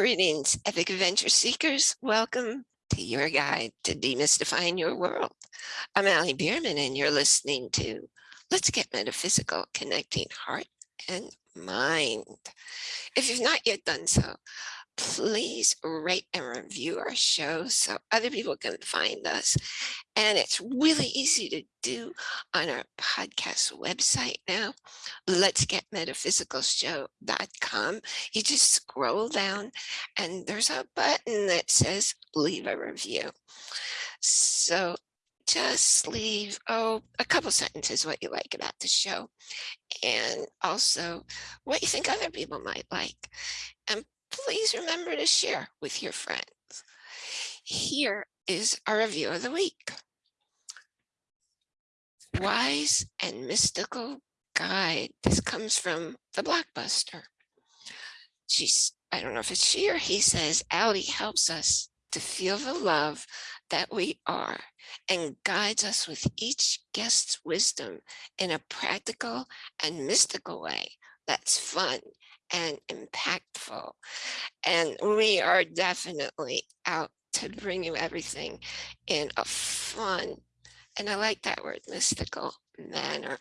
Greetings, epic adventure seekers. Welcome to your guide to demystifying your world. I'm Allie Bierman and you're listening to Let's Get Metaphysical, Connecting Heart and Mind. If you've not yet done so, please rate and review our show so other people can find us. And it's really easy to do on our podcast website now, let's get metaphysicalshow.com. You just scroll down and there's a button that says leave a review. So just leave, oh, a couple sentences what you like about the show and also what you think other people might like. Please remember to share with your friends. Here is our review of the week. Wise and Mystical Guide. This comes from the Blockbuster. She's, I don't know if it's she or he says, Allie helps us to feel the love that we are and guides us with each guest's wisdom in a practical and mystical way that's fun and impactful. And we are definitely out to bring you everything in a fun, and I like that word, mystical manner.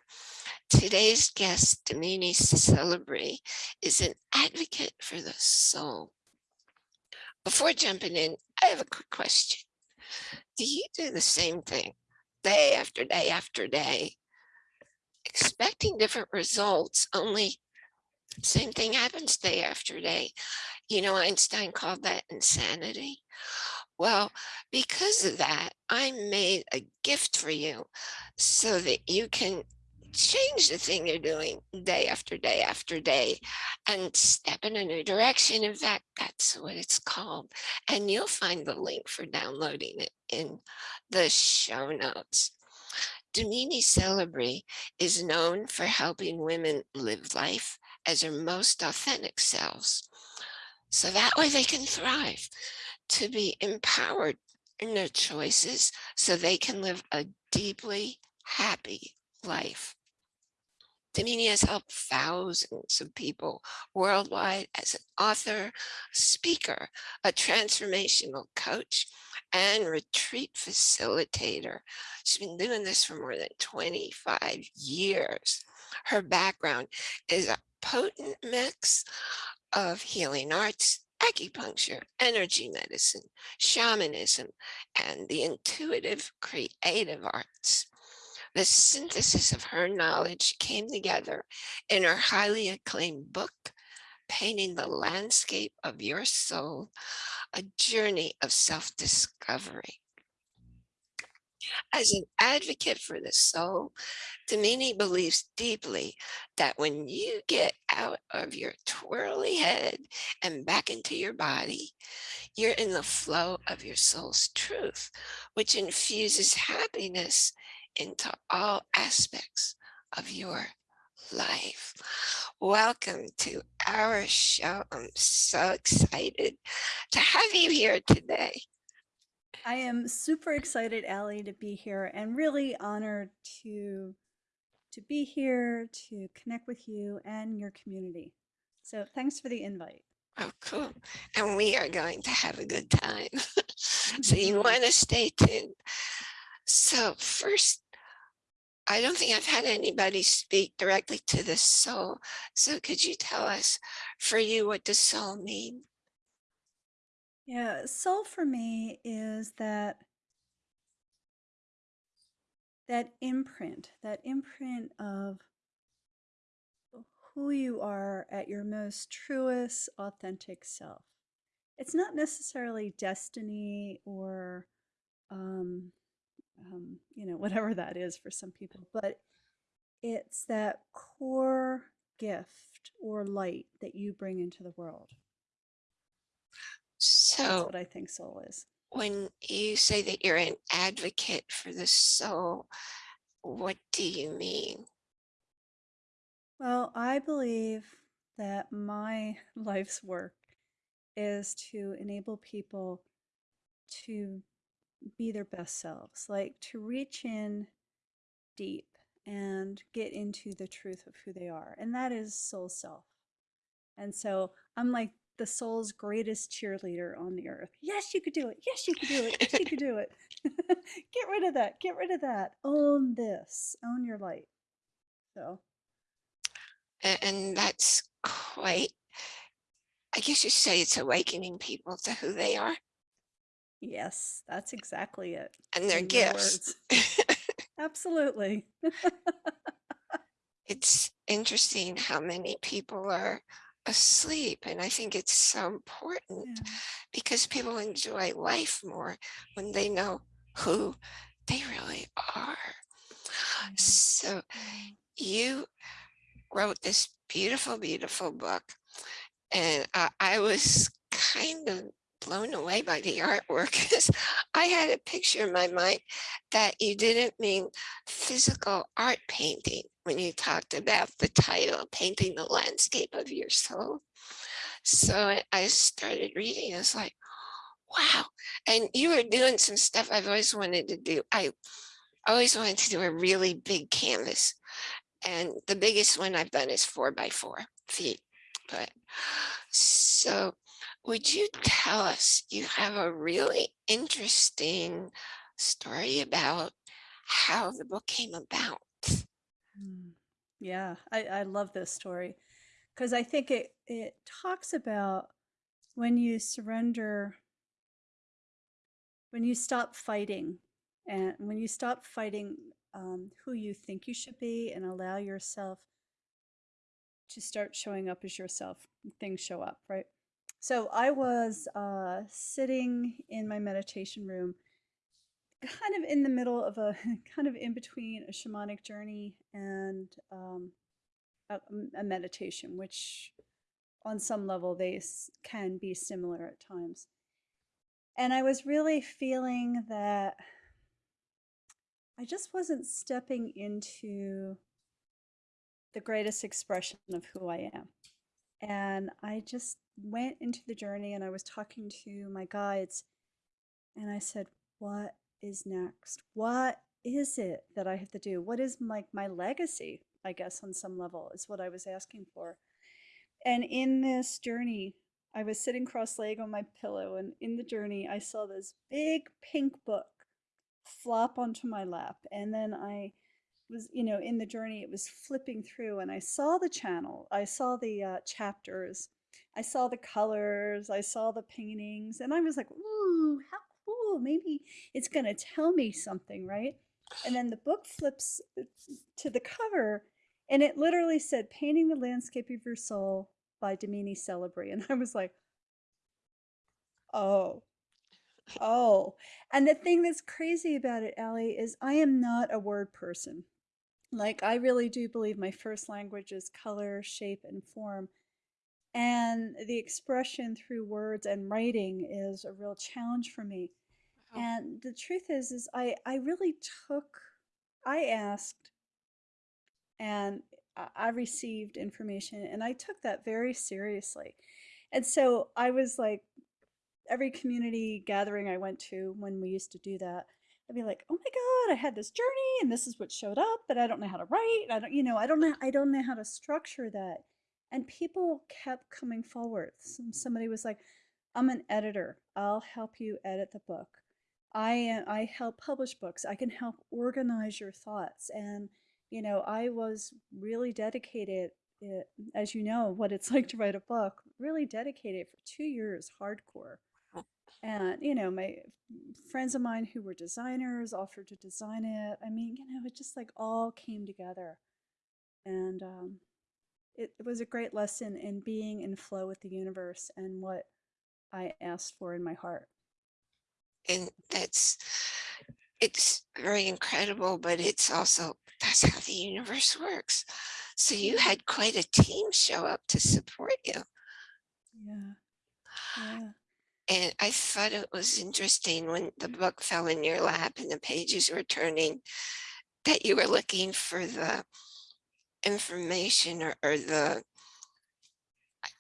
Today's guest, Damini Celebre, is an advocate for the soul. Before jumping in, I have a quick question. Do you do the same thing day after day after day, expecting different results, only same thing happens day after day. You know, Einstein called that insanity. Well, because of that, I made a gift for you so that you can change the thing you're doing day after day after day and step in a new direction. In fact, that's what it's called. And you'll find the link for downloading it in the show notes. Damini Celebre is known for helping women live life as their most authentic selves. So that way they can thrive, to be empowered in their choices so they can live a deeply happy life. Damini has helped thousands of people worldwide as an author, speaker, a transformational coach, and retreat facilitator. She's been doing this for more than 25 years. Her background is potent mix of healing arts, acupuncture, energy medicine, shamanism, and the intuitive creative arts. The synthesis of her knowledge came together in her highly acclaimed book, Painting the Landscape of Your Soul, a journey of self-discovery. As an advocate for the soul, Damini believes deeply that when you get out of your twirly head and back into your body, you're in the flow of your soul's truth, which infuses happiness into all aspects of your life. Welcome to our show. I'm so excited to have you here today. I am super excited, Allie, to be here and really honored to to be here, to connect with you and your community. So thanks for the invite. Oh, cool. And we are going to have a good time. so you want to stay tuned. So first, I don't think I've had anybody speak directly to the soul. So could you tell us for you what does soul mean? Yeah, soul for me is that that imprint, that imprint of who you are at your most truest, authentic self. It's not necessarily destiny or, um, um, you know, whatever that is for some people, but it's that core gift or light that you bring into the world. So That's what I think soul is. when you say that you're an advocate for the soul, what do you mean? Well, I believe that my life's work is to enable people to be their best selves, like to reach in deep and get into the truth of who they are. And that is soul self. And so I'm like the soul's greatest cheerleader on the earth. Yes, you could do it. Yes, you could do it. Yes, you could do it. Get rid of that. Get rid of that. Own this. Own your light. So, And that's quite, I guess you say it's awakening people to who they are yes, that's exactly it. and their in gifts. Absolutely. It's interesting how many people are asleep. And I think it's so important Yeah. because people enjoy life more when they know who they really are. So mm. you wrote this beautiful, beautiful book, and I, I was kind of blown away by the artwork 'cause I had a picture in my mind that you didn't mean physical art painting when you talked about the title, painting the landscape of your soul. So I I started reading, I was like, wow. And you were doing some stuff I've always wanted to do. I always wanted to do a really big canvas and the biggest one I've done is four by four feet. But so would you tell us you have a really interesting story about how the book came about? Mm. Yeah, I, I love this story because I think it, it talks about when you surrender, when you stop fighting, and when you stop fighting um, who you think you should be and allow yourself to start showing up as yourself, things show up, right? So I was uh, sitting in my meditation room, kind of in the middle of a kind of in between a shamanic journey and um, a, a meditation, which on some level they can be similar at times. And I was really feeling that I just wasn't stepping into the greatest expression of who I am. And I just went into the journey and I was talking to my guides and I said, What is next? What is it that I have to do? What is like my legacy? I guess on some level is what I was asking for. And in this journey, I was sitting cross-legged on my pillow, and in the journey, I saw this big pink book flop onto my lap. And then I was, you know, in the journey, it was flipping through, and I saw the channel, I saw the uh, chapters, I saw the colors, I saw the paintings, and I was like, ooh, how cool. Maybe it's going to tell me something, right? And then the book flips uh, to the cover, and it literally said, Painting the Landscape of Your Soul by Damini Celebre. And I was like, oh, oh. And the thing that's crazy about it, Allie, is I am not a word person. Like, I really do believe my first language is color, shape, and form. And the expression through words and writing is a real challenge for me. Wow. And the truth is, is I, I really took, I asked and I I received information and I took that very seriously. And so I was like, every community gathering I went to when we used to do that, I'd be like, "Oh my God, I had this journey and this is what showed up, but I don't know how to write. I don't, you know, I don't know, I don't know how to structure that." And people kept coming forward. Some, somebody was like, "I'm an editor. I'll help you edit the book. I am, I help publish books. I can help organize your thoughts." And you know, I was really dedicated. eh, As you know, what it's like to write a book, really dedicated for two years, hardcore and, you know, my friends of mine who were designers offered to design it. I mean, you know, it just like all came together. And um, it, it was a great lesson in being in flow with the universe and what I asked for in my heart. And that's, it's very incredible, but it's also, that's how the universe works. So you had quite a team show up to support you. Yeah. Yeah. And I thought it was interesting when the book fell in your lap and the pages were turning, that you were looking for the information or, or the,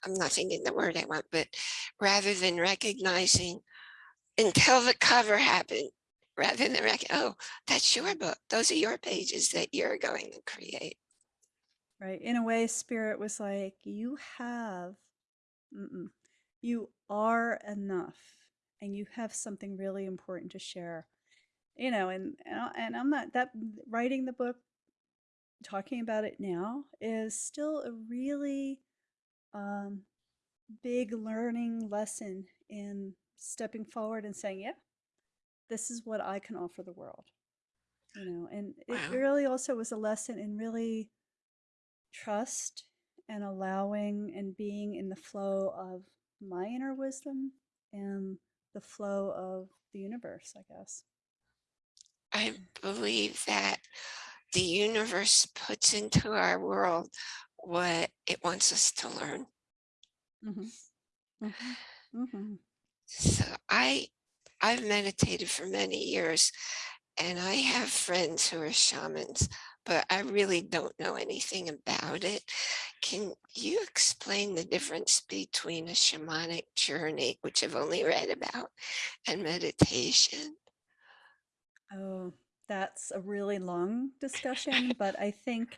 I'm not thinking the word I want, but rather than recognizing until the cover happened, rather than oh, that's your book. Those are your pages that you're going to create. Right. In a way, spirit was like, you have, mm-mm, You are enough and you have something really important to share. You know, and and I'm not that writing the book, talking about it now is still a really um, big learning lesson in stepping forward and saying, yeah, this is what I can offer the world. You know, and it Wow. really also was a lesson in really trust and allowing and being in the flow of my inner wisdom and the flow of the universe, I guess. I believe that the universe puts into our world what it wants us to learn. hmm hmm hmm So I I've meditated for many years and I have friends who are shamans, but I really don't know anything about it. Can you explain the difference between a shamanic journey, which I've only read about, and meditation? Oh, that's a really long discussion, but I think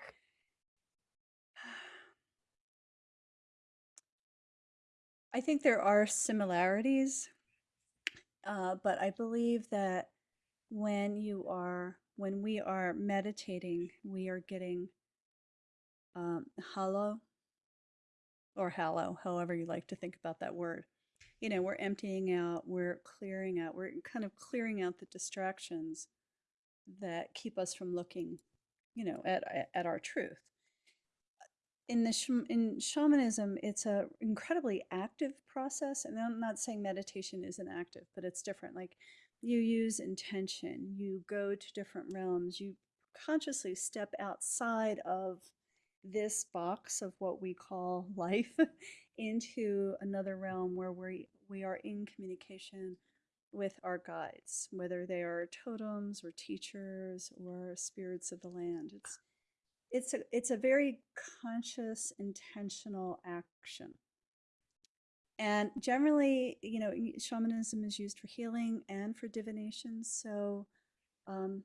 I think there are similarities, uh, but I believe that when you are when we are meditating, we are getting um, hollow or hallow, however you like to think about that word. You know, we're emptying out, we're clearing out, we're kind of clearing out the distractions that keep us from looking, you know, at at our truth. In the sham- in shamanism, it's a incredibly active process, and I'm not saying meditation isn't active, but it's different. Like you use intention, you go to different realms, you consciously step outside of this box of what we call life into another realm where we we are in communication with our guides, whether they are totems or teachers or spirits of the land. It's it's a it's a very conscious, intentional action. And generally, you know, shamanism is used for healing and for divination. So, um,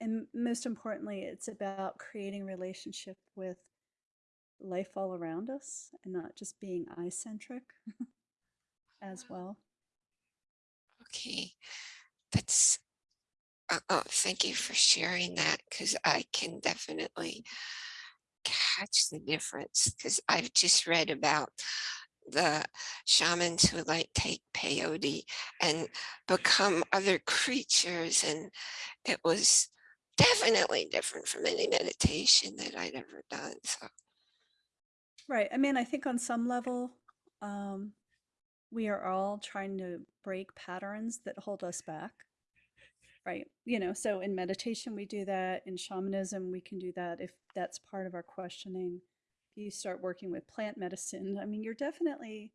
and most importantly, it's about creating relationship with life all around us and not just being eye centric as well. Okay, that's uh, oh, thank you for sharing that because I can definitely catch the difference because I've just read about the shamans who like take peyote and become other creatures and it was definitely different from any meditation that I'd ever done. So Right. I mean, I think on some level, um, we are all trying to break patterns that hold us back. Right. You know, so in meditation, we do that. In shamanism, we can do that if that's part of our questioning. If you start working with plant medicine, I mean, you're definitely,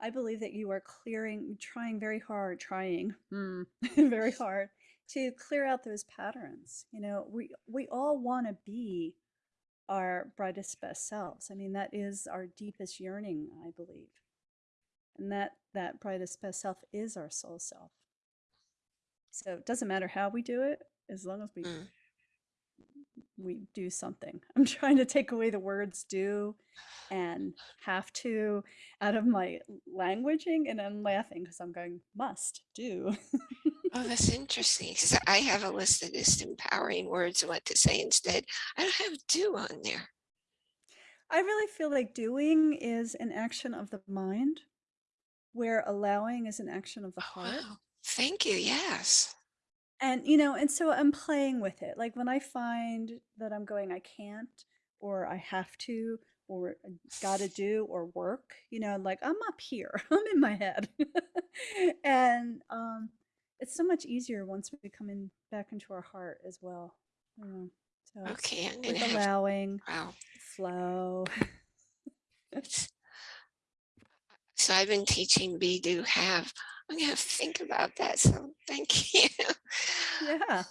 I believe that you are clearing, trying very hard, trying mm, very hard to clear out those patterns. You know, we, we all want to be our brightest, best selves. I mean, that is our deepest yearning, I believe. And that, that brightest, best self is our soul self. So it doesn't matter how we do it, as long as we mm, we do something. I'm trying to take away the words do and have to out of my languaging, and I'm laughing because I'm going must do. oh, that's interesting because I have a list of just empowering words and what to say instead. I don't have do on there. I really feel like doing is an action of the mind, where allowing is an action of the Oh, heart. wow. Thank you. Yes. And, you know, and so I'm playing with it. Like when I find that I'm going, I can't, or I have to, or gotta do, or work, you know, like I'm up here, I'm in my head. and um, it's so much easier once we come in back into our heart as well. You know, so Okay, I'm with have allowing, wow. flow. So I've been teaching be do have. I'm gonna to think about that. So thank you. yeah.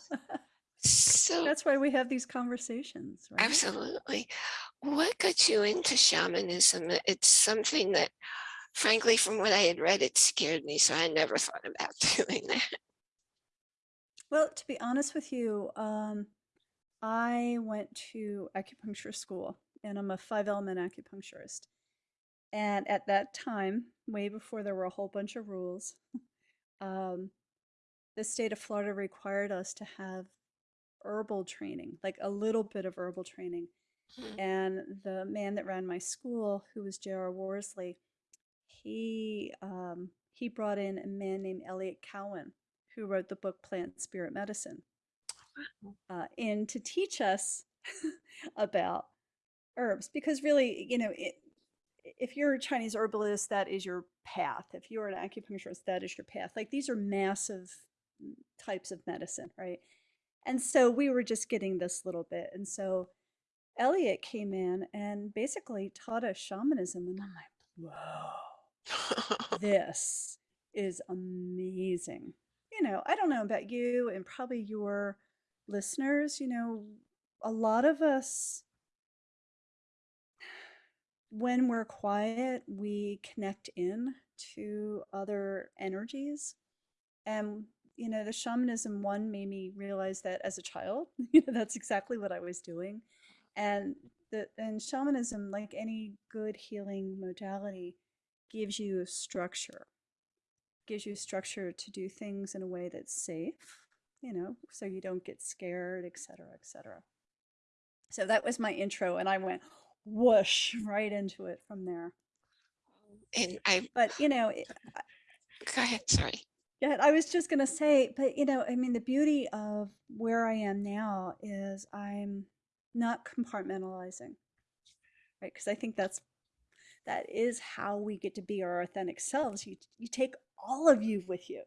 So That's why we have these conversations, right? absolutely. What got you into shamanism? It's something that frankly, from what I had read, it scared me. So I never thought about doing that. Well, to be honest with you, um, I went to acupuncture school and I'm a five element acupuncturist. And at that time, way before there were a whole bunch of rules, um, the state of Florida required us to have herbal training, like a little bit of herbal training. Mhm. And the man that ran my school, who was J.R. Worsley, he um, he brought in a man named Eliot Cowan, who wrote the book Plant Spirit Medicine, uh, in to teach us about herbs. Because really, you know, it, if you're a Chinese herbalist, that is your path. If you're an acupuncturist, that is your path. Like these are massive mm, types of medicine, right? And so we were just getting this little bit. And so Eliot came in and basically taught us shamanism. And I'm like, whoa, this is amazing. You know, I don't know about you and probably your listeners, you know, a lot of us, when we're quiet, we connect in to other energies. And, you know, the shamanism one made me realize that as a child, you know, that's exactly what I was doing. And the and shamanism, like any good healing modality, gives you a structure, gives you structure to do things in a way that's safe, you know, so you don't get scared, et cetera, et cetera. So that was my intro, and I went whoosh right into it from there. And I, But you know, it, go ahead, sorry. yeah, I was just gonna say, but you know, I mean, the beauty of where I am now is I'm not compartmentalizing, right? Because I think that's that is how we get to be our authentic selves. You you take all of you with you,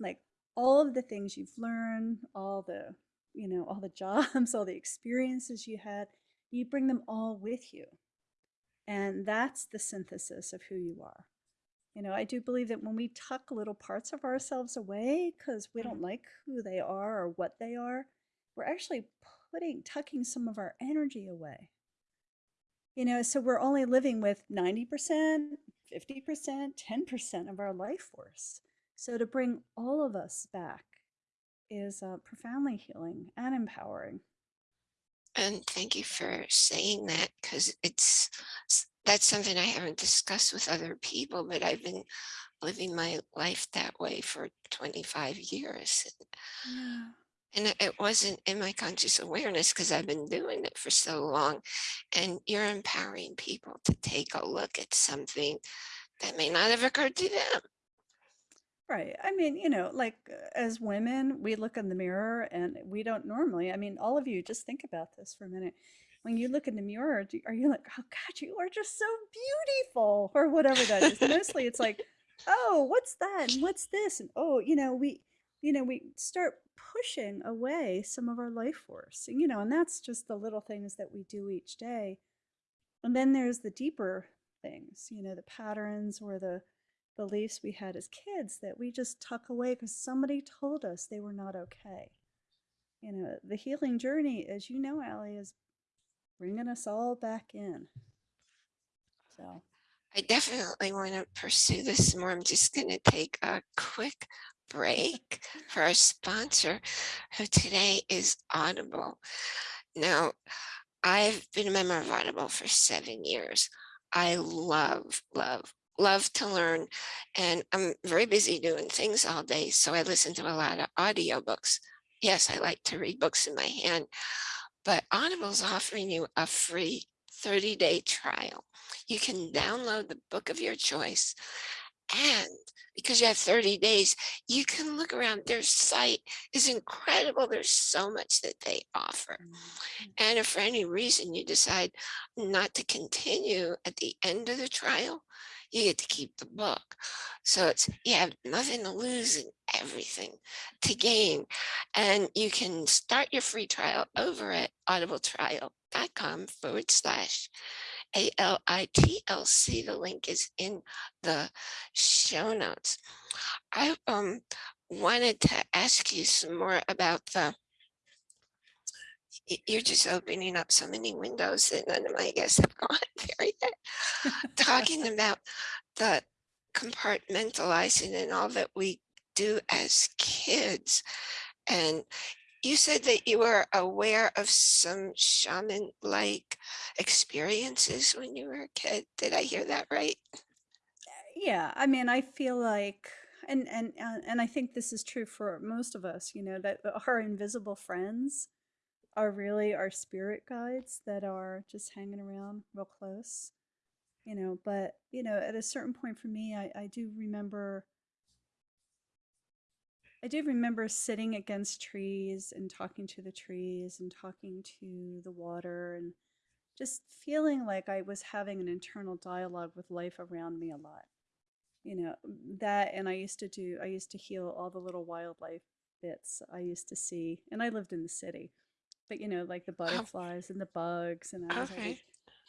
like all of the things you've learned, all the you know, all the jobs, all the experiences you had, you bring them all with you. And that's the synthesis of who you are. You know, I do believe that when we tuck little parts of ourselves away because we don't like who they are or what they are, we're actually putting, tucking some of our energy away. You know, so we're only living with 90%, 50%, 10% of our life force. So to bring all of us back is uh, profoundly healing and empowering. And thank you for saying that because it's that's something I haven't discussed with other people, but I've been living my life that way for 25 years. Yeah. And it- it wasn't in my conscious awareness because I've been doing it for so long. And you're empowering people to take a look at something that may not have occurred to them. Right. I mean, you know, like uh, as women, we look in the mirror and we don't normally, I mean, all of you just think about this for a minute. When you look in the mirror, do, are you like, oh God, you are just so beautiful or whatever that is? Mostly it's like, oh, what's that? And what's this? And oh, you know, we, you know, we start pushing away some of our life force, and, you know, and that's just the little things that we do each day. And then there's the deeper things, you know, the patterns or the beliefs we had as kids that we just tuck away because somebody told us they were not okay. You know, the healing journey, as you know, Allie, is bringing us all back in. So, I definitely want to pursue this more. I'm just going to take a quick break for our sponsor, who today is Audible. Now, I've been a member of Audible for seven years. I love, love, love to learn, and I'm very busy doing things all day, so I listen to a lot of audiobooks. Yes, I like to read books in my hand, but Audible's offering you a free 30-day trial. You can download the book of your choice and because you have 30 days, you can look around. Their site is incredible. There's so much that they offer. mm, And if for any reason you decide not to continue at the end of the trial, you get to keep the book. So it's you have nothing to lose and everything to gain. And you can start your free trial over at audibletrial.com forward slash A-L-I-T-L-C. The link is in the show notes. I um wanted to ask you some more about the you're just opening up so many windows that none of my guests have gone there yet. Talking about the compartmentalizing and all that we do as kids. And you said that you were aware of some shaman-like experiences when you were a kid. Did I hear that right? Yeah, I mean, I feel like and and uh, and I think this is true for most of us, you know, that our invisible friends are really our spirit guides that are just hanging around real close, you know, but you know, at a certain point for me, I I do remember I do remember sitting against trees and talking to the trees and talking to the water and just feeling like I was having an internal dialogue with life around me a lot. You know, that and I used to do I used to heal all the little wildlife bits I used to see and I lived in the city. But you know, like the Oh, butterflies and the bugs and I was okay.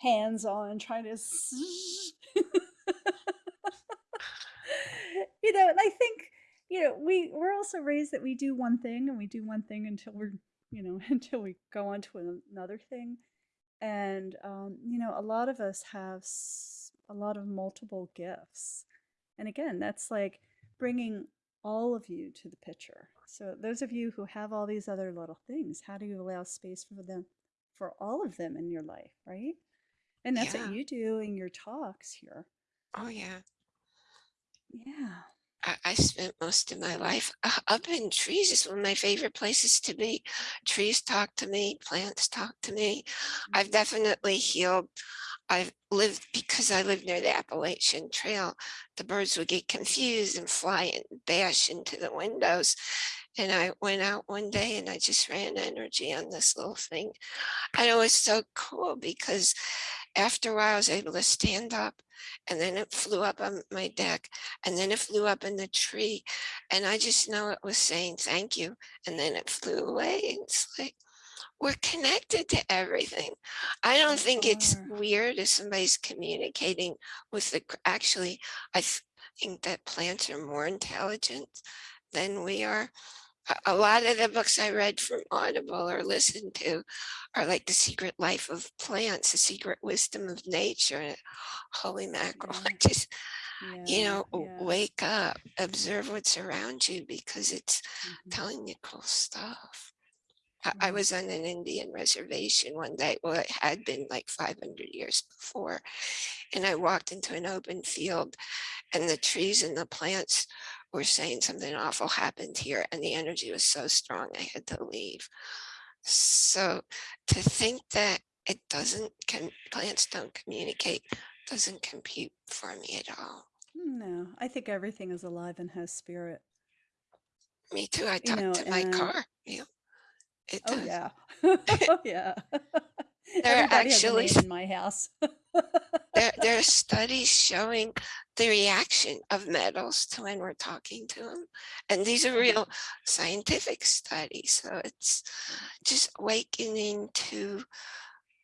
hands on trying to you know, and I think, you know, we we're also raised that we do one thing and we do one thing until we're, you know, until we go on to another thing. And um, you know, a lot of us have a lot of multiple gifts. And again, that's like bringing all of you to the picture. So those of you who have all these other little things, how do you allow space for them for all of them in your life, right? And that's what you do in your talks here. Oh, yeah. Yeah. I, I spent most of my life up in trees is one of my favorite places to be. Trees talk to me, plants talk to me. I've Mhm. definitely healed. I've lived because I live near the Appalachian Trail. The birds would get confused and fly and bash into the windows. And I went out one day and I just ran energy on this little thing. And it was so cool because after a while I was able to stand up and then it flew up on my deck and then it flew up in the tree and I just know it was saying thank you and then it flew away. It's like we're connected to everything. I don't think it's weird if somebody's communicating with the, actually, I think that plants are more intelligent than we are a lot of the books I read from Audible or listened to are like The Secret Life of Plants, The Secret Wisdom of Nature. Holy mackerel, Yeah. just, you know, Yeah. wake up, observe what's around you because it's hmm telling you cool stuff. I I mm-hmm. was on an Indian reservation one day. Well, it had been like 500 years before. And I walked into an open field and the trees and the plants were saying something awful happened here and the energy was so strong I had to leave. So to think that it doesn't can plants don't communicate doesn't compute for me at all. No, I think everything is alive and has spirit, Me too. I you talk know, to my car. Yeah, it oh does. yeah. Oh yeah. There are Everybody has a actually in my house. there there are studies showing the reaction of metals to when we're talking to them. And these are Uh-huh. real scientific studies. So it's just awakening to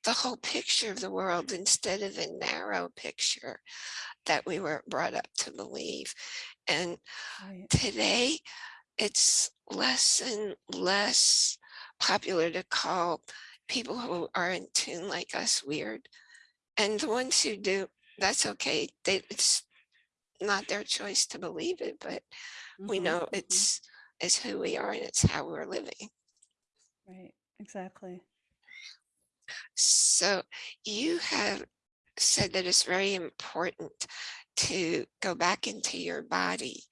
the whole picture of the world instead of the narrow picture that we were brought up to believe. And Right. today it's less and less popular to call people who are in tune like us weird. And the ones who do, that's okay. They, it's not their choice to believe it, but we Mm-hmm. know Mm-hmm. it's who we are and it's how we're living. Right. Exactly. So you have said that it's very important to go back into your body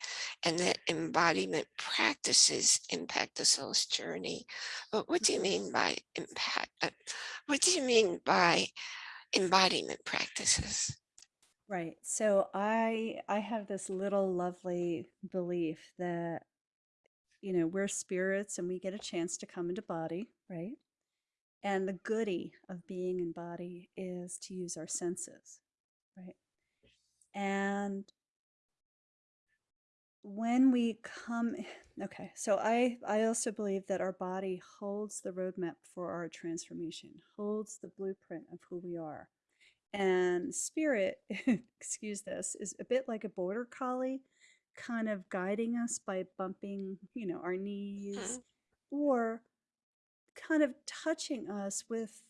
and that embodiment practices impact the soul's journey. But what do you Mm-hmm. mean by impact? uh, What do you mean by embodiment practices? Right. So I I have this little lovely belief that, you know, we're spirits and we get a chance to come into body, right? And the goody of being in body is to use our senses, right? And when we come okay, so I I also believe that our body holds the roadmap for our transformation, holds the blueprint of who we are. And spirit, excuse this, is a bit like a border collie, kind of guiding us by bumping, you know, our knees Mm, or kind of touching us with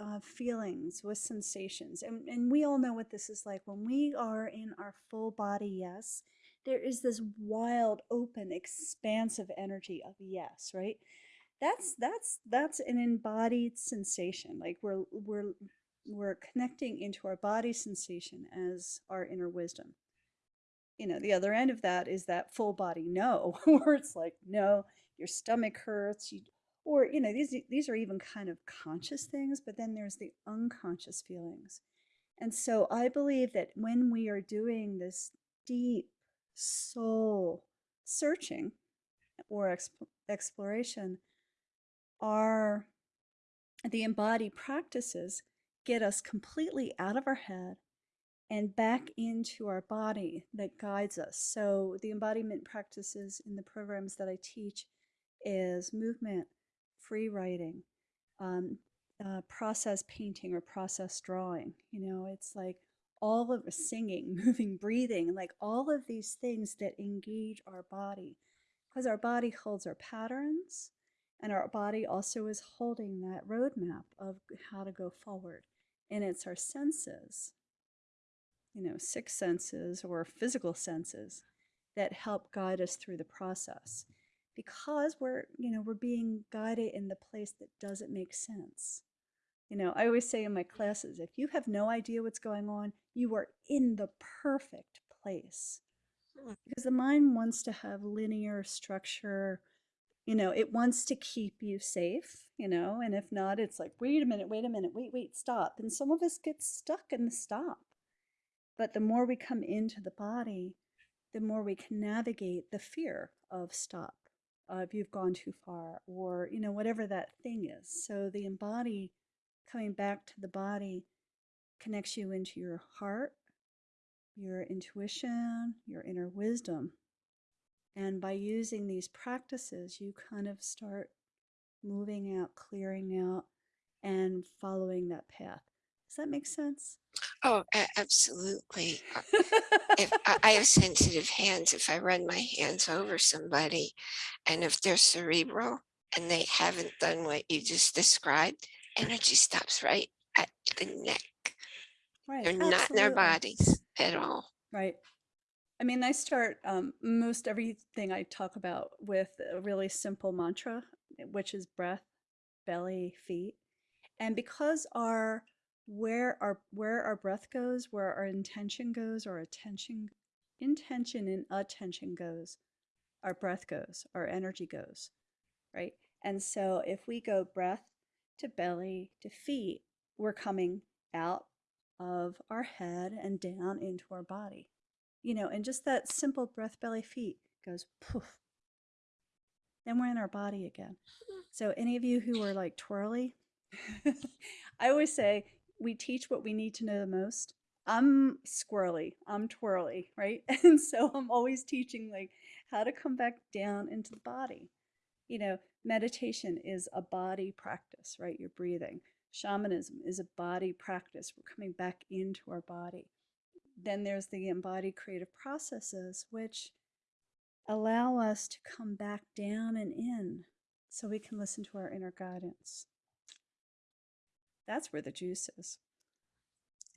uh, feelings, with sensations. And, and we all know what this is like. When we are in our full body yes, there is this wild, open, expansive energy of yes, right? That's that's that's an embodied sensation. Like we're we're we're connecting into our body sensation as our inner wisdom. You know, the other end of that is that full body no, where it's like, no, your stomach hurts, you or you know, these these are even kind of conscious things, but then there's the unconscious feelings. And so I believe that when we are doing this deep soul searching or exp- exploration, our the embodied practices get us completely out of our head and back into our body that guides us. So the embodiment practices in the programs that I teach is movement, free writing, um, uh, process painting or process drawing. You know, it's like all of singing, moving, breathing, like all of these things that engage our body because our body holds our patterns and our body also is holding that roadmap of how to go forward. And it's our senses, you know, six senses or physical senses that help guide us through the process because we're, you know, we're being guided in the place that doesn't make sense. You know, I always say in my classes, if you have no idea what's going on, you are in the perfect place. Hmm. Because the mind wants to have linear structure, you know, it wants to keep you safe, you know, and if not, it's like, wait a minute, wait a minute, wait, wait, stop. And some of us get stuck in the stop. But the more we come into the body, the more we can navigate the fear of stop, uh, if you've gone too far, or, you know, whatever that thing is. So the embody coming back to the body connects you into your heart, your intuition, your inner wisdom. And by using these practices, you kind of start moving out, clearing out, and following that path. Does that make sense? Oh, absolutely. Uh, If I, I have sensitive hands, if I run my hands over somebody and if they're cerebral and they haven't done what you just described, energy stops right at the neck. right. They're not in their bodies at all. Right. I mean, I start um, most everything I talk about with a really simple mantra, which is breath, belly, feet. And because our where our where our breath goes, where our intention goes, our attention intention and attention goes, our breath goes, our energy goes, right? And so if we go breath to belly to feet, we're coming out of our head and down into our body. You know, and just that simple breath, belly, feet goes poof. Then we're in our body again. Mm-hmm. So, any of you who are like twirly, I always say we teach what we need to know the most. I'm squirrely, I'm twirly, right? And so I'm always teaching like how to come back down into the body. You know, meditation is a body practice, right? You're breathing. Shamanism is a body practice. We're coming back into our body. Then there's the embodied creative processes, which allow us to come back down and in so we can listen to our inner guidance. That's where the juice is.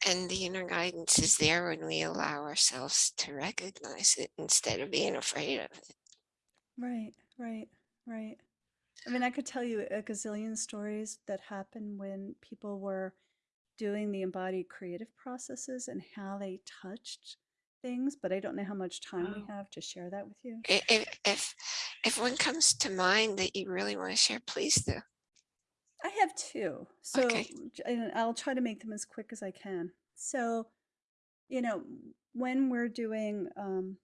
And the inner guidance is there when we allow ourselves to recognize it instead of being afraid of it. Right, right, right. I mean, I could tell you a gazillion stories that happened when people were doing the embodied creative processes and how they touched things, but I don't know how much time we Oh. have to share that with you. If, if, if one comes to mind that you really want to share, please do. I have two. So, Okay. and I'll try to make them as quick as I can. So, you know, when we're doing, um,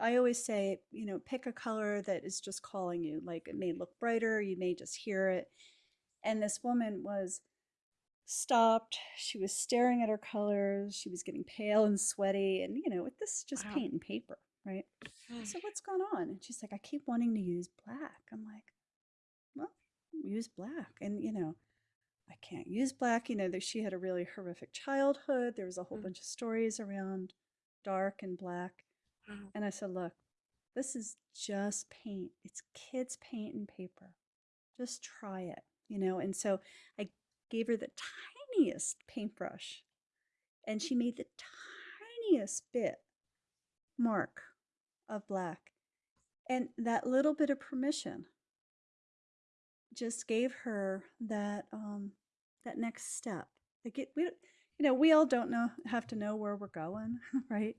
I always say, you know, pick a color that is just calling you. Like it may look brighter, you may just hear it. And this woman was stopped. She was staring at her colors. She was getting pale and sweaty. And, you know, with this is just Wow. paint and paper, right? So what's going on? And she's like, I keep wanting to use black. I'm like, use black. And, you know, I can't use black. You know, that she had a really horrific childhood. There was a whole Mm. bunch of stories around dark and black. Mm. And I said, look, this is just paint. It's kids' paint and paper. Just try it, you know? And so I gave her the tiniest paintbrush and she made the tiniest bit mark of black. And that little bit of permission just gave her that um, that next step. Like it, we, you know, we all don't know have to know where we're going, right?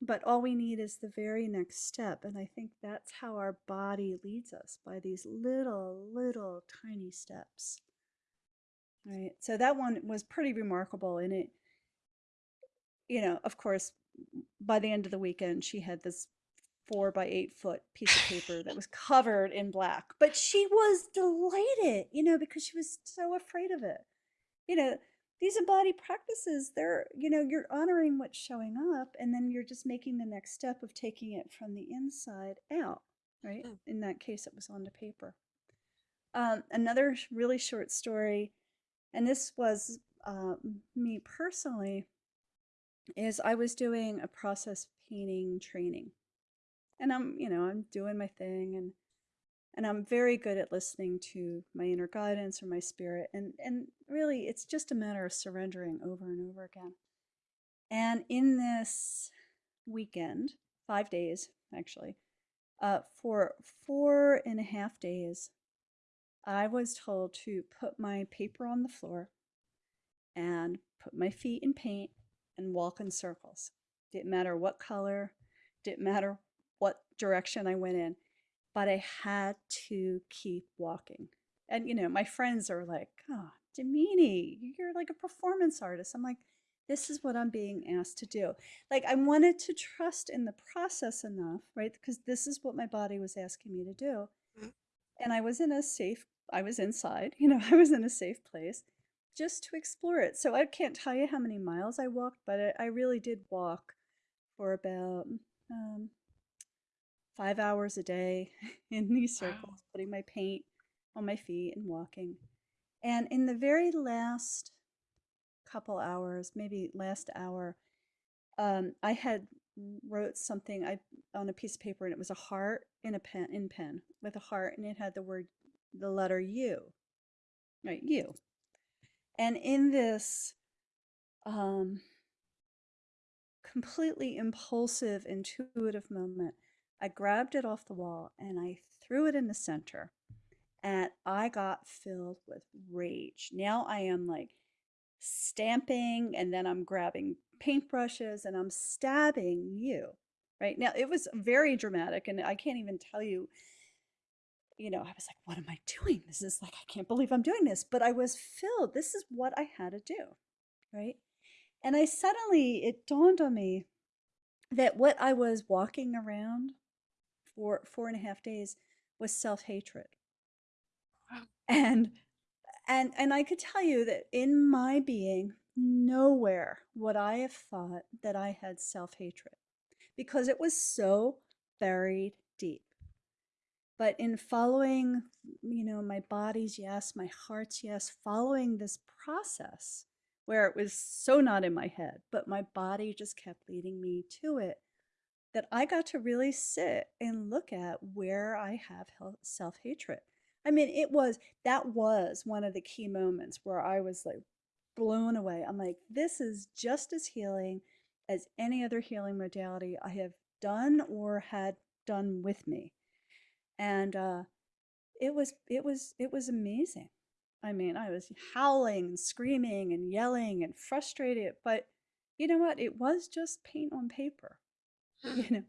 But all we need is the very next step, and I think that's how our body leads us by these little, little, tiny steps. Right. So that one was pretty remarkable, and it, you know, of course, by the end of the weekend, she had this four by eight foot piece of paper that was covered in black. But she was delighted, you know, because she was so afraid of it. You know, these embodied practices, they're, you know, you're honoring what's showing up, and then you're just making the next step of taking it from the inside out, right? Mm. In that case, it was onto paper. Um, another really short story, and this was uh, me personally, is I was doing a process painting training and I'm, you know, I'm doing my thing and and I'm very good at listening to my inner guidance or my spirit and and really it's just a matter of surrendering over and over again. And in this weekend, five days actually, uh, for four and a half days, I was told to put my paper on the floor and put my feet in paint and walk in circles. Didn't matter what color, didn't matter direction I went in, but I had to keep walking. And, you know, my friends are like, oh, Damini, you're like a performance artist. I'm like, this is what I'm being asked to do. Like, I wanted to trust in the process enough, right? Because this is what my body was asking me to do. Mm. And I was in a safe, I was inside, you know, I was in a safe place just to explore it. So I can't tell you how many miles I walked, but I, I really did walk for about um, five hours a day in these Wow. circles, putting my paint on my feet and walking. And in the very last couple hours, maybe last hour, um, I had wrote something I on a piece of paper and it was a heart in a pen in pen with a heart and it had the word the letter U. Right, U. And in this um, completely impulsive, intuitive moment, I grabbed it off the wall and I threw it in the center. And I got filled with rage. Now I am like stamping and then I'm grabbing paintbrushes and I'm stabbing you. Right now, it was very dramatic, and I can't even tell you. You know, I was like, what am I doing? This is like, I can't believe I'm doing this. But I was filled. This is what I had to do. Right. And I suddenly, it dawned on me that what I was walking around for four and a half days was self-hatred. Wow. And and and I could tell you that in my being, nowhere would I have thought that I had self-hatred because it was so buried deep. But in following, you know, my body's yes, my heart's yes, following this process where it was so not in my head, but my body just kept leading me to it, that I got to really sit and look at where I have self hatred. I mean, it was that was one of the key moments where I was like blown away. I'm like, this is just as healing as any other healing modality I have done or had done with me. And uh, it was it was it was amazing. I mean, I was howling and screaming and yelling and frustrated, but you know what? It was just paint on paper. you know?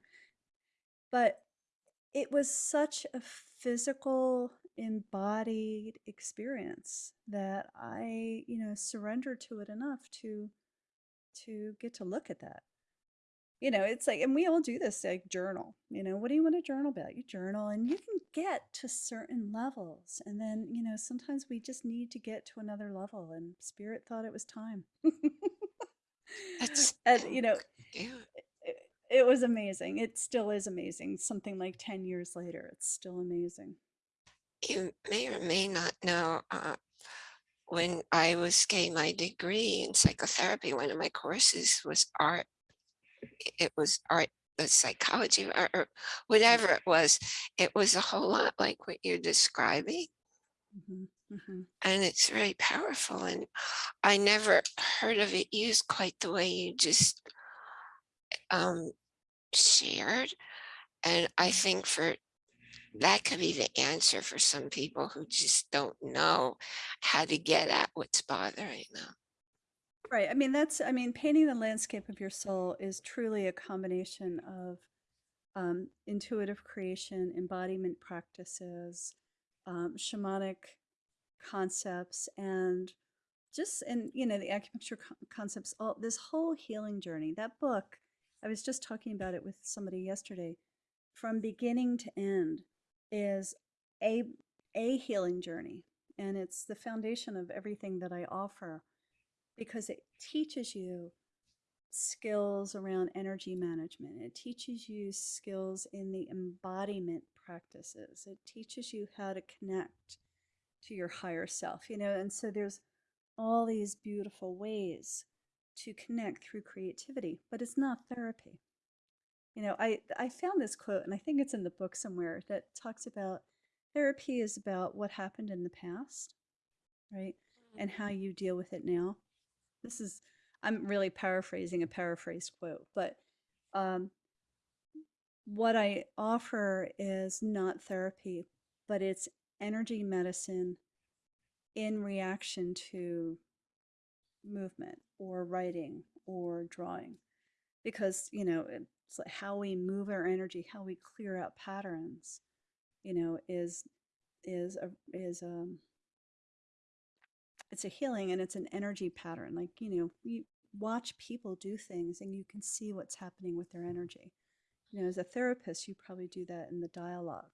But it was such a physical embodied experience that i you know surrendered to it enough to to get to look at that. You know it's like and we all do this like journal you know what do you want to journal about? You journal and you can get to certain levels and then you know sometimes we just need to get to another level and spirit thought it was time. That's and you know. It, was amazing. It still is amazing. Something like 10 years later, it's still amazing. You may or may not know, uh, when I was getting my degree in psychotherapy, one of my courses was art. It was art, the psychology or, or Mm, whatever it was. It was a whole lot like what you're describing. mhm, mhm. And it's very powerful. And I never heard of it used quite the way you just um, shared. And I think for that could be the answer for some people who just don't know how to get at what's bothering them. Right. I mean, that's, I mean, painting the landscape of your soul is truly a combination of um, intuitive creation, embodiment practices, um, shamanic concepts, and just, and, you know, the acupuncture co- concepts, all this whole healing journey. That book, I was just talking about it with somebody yesterday, from beginning to end is a, a healing journey. And it's the foundation of everything that I offer because it teaches you skills around energy management. It teaches you skills in the embodiment practices. It teaches you how to connect to your higher self, you know, and so there's all these beautiful ways to connect through creativity, but it's not therapy. You know, I I found this quote and I think it's in the book somewhere that talks about therapy is about what happened in the past, right? And how you deal with it now. This is I'm really paraphrasing a paraphrased quote, but um, what I offer is not therapy, but it's energy medicine in reaction to movement or writing or drawing. Because, you know, it's like how we move our energy, how we clear out patterns, you know, is is a is um it's a healing and it's an energy pattern. Like, you know, you watch people do things and you can see what's happening with their energy. You know, as a therapist, you probably do that in the dialogue.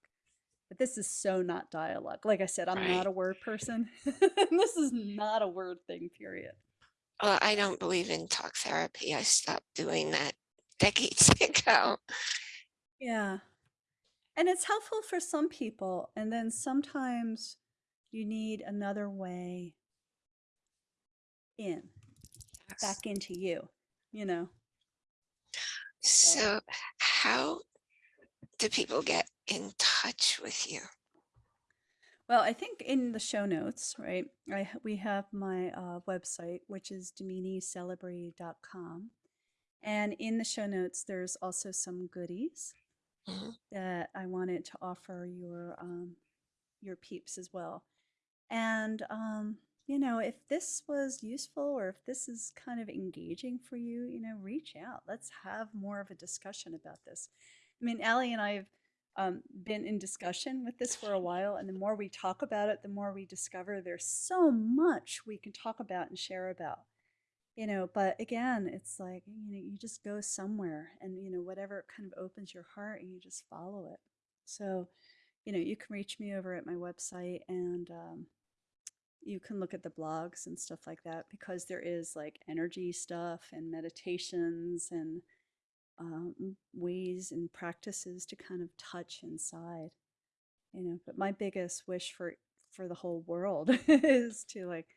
But this is so not dialogue. Like I said, I'm Right. not a word person. this is not a word thing, period. Well, I don't believe in talk therapy. I stopped doing that decades ago. Yeah. And it's helpful for some people. And then sometimes you need another way in, Yes. back into you, you know? So how do people get in touch with you? Well, I think in the show notes, right, I, we have my uh, website, which is daminicelebre.com. And in the show notes, there's also some goodies Mhm. that I wanted to offer your um, your peeps as well. And um, you know, if this was useful or if this is kind of engaging for you, you know, reach out. Let's have more of a discussion about this. I mean, Allie and I have um, been in discussion with this for a while, and the more we talk about it, the more we discover there's so much we can talk about and share about. You know, but again, it's like, you know, you just go somewhere and, you know, whatever kind of opens your heart and you just follow it. So, you know, you can reach me over at my website and um, you can look at the blogs and stuff like that because there is like energy stuff and meditations and um, ways and practices to kind of touch inside you know but my biggest wish for for the whole world is to like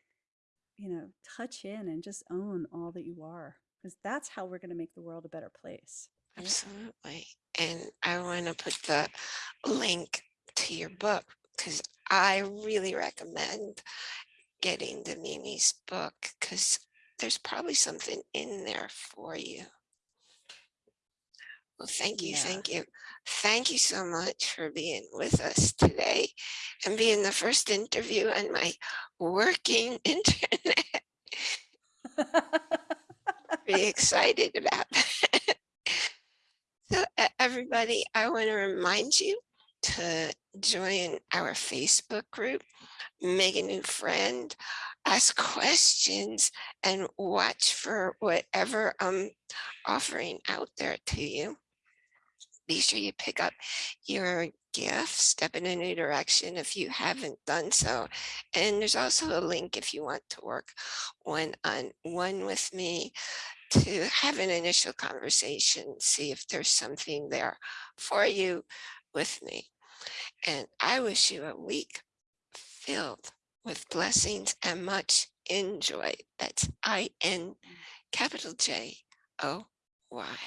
you know touch in and just own all that you are because that's how we're going to make the world a better place right? Absolutely. And I want to put the link to your book because I really recommend getting Damini's book because there's probably something in there for you. Well, thank you, Yeah. thank you. Thank you so much for being with us today and being the first interview on my working internet. Pretty excited about that. So everybody, I want to remind you to join our Facebook group, make a new friend, ask questions, and watch for whatever I'm offering out there to you. Be sure you pick up your gift, step in a new direction if you haven't done so. And there's also a link if you want to work one on one with me to have an initial conversation, see if there's something there for you with me. And I wish you a week filled with blessings and much enjoy. That's I N capital J O Y.